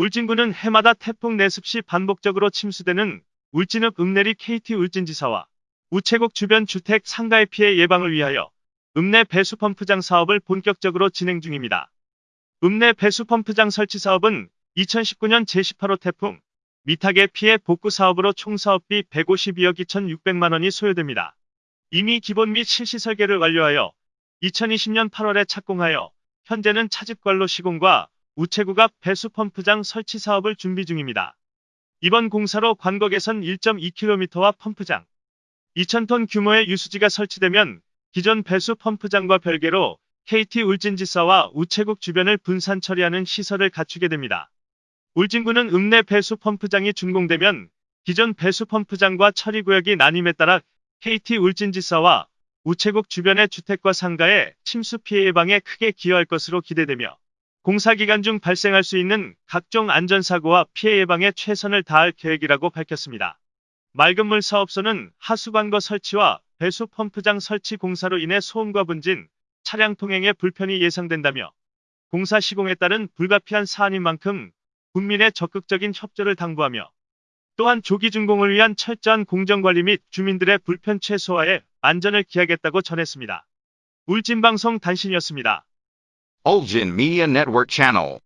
울진군은 해마다 태풍 내습 시 반복적으로 침수되는 울진읍 읍내리 KT 울진지사와 우체국 주변 주택 상가의 피해 예방을 위하여 읍내 배수펌프장 사업을 본격적으로 진행 중입니다. 읍내 배수펌프장 설치 사업은 2019년 제18호 태풍 미탁의 피해 복구 사업으로 총 사업비 152억 2,600만 원이 소요됩니다. 이미 기본 및 실시 설계를 완료하여 2020년 8월에 착공하여 현재는 차집관로 시공과 우체국 앞 배수펌프장 설치 사업을 준비 중입니다. 이번 공사로 관거 개선 1.2km와 펌프장 2,000톤 규모의 유수지가 설치되면 기존 배수 펌프장과 별개로 KT 울진지사와 우체국 주변을 분산 처리하는 시설을 갖추게 됩니다. 울진군은 읍내 배수 펌프장이 준공되면 기존 배수 펌프장과 처리구역이 나님에 따라 KT 울진지사와 우체국 주변의 주택과 상가의 침수 피해 예방에 크게 기여할 것으로 기대되며 공사 기간 중 발생할 수 있는 각종 안전사고와 피해 예방에 최선을 다할 계획이라고 밝혔습니다. 맑은물 사업소는 하수관거 설치와 배수 펌프장 설치 공사로 인해 소음과 분진, 차량 통행에 불편이 예상된다며 공사 시공에 따른 불가피한 사안인 만큼 국민의 적극적인 협조를 당부하며 또한 조기 준공을 위한 철저한 공정관리 및 주민들의 불편 최소화에 안전을 기하겠다고 전했습니다. 울진방송 단신이었습니다. Ulgin Media Network Channel.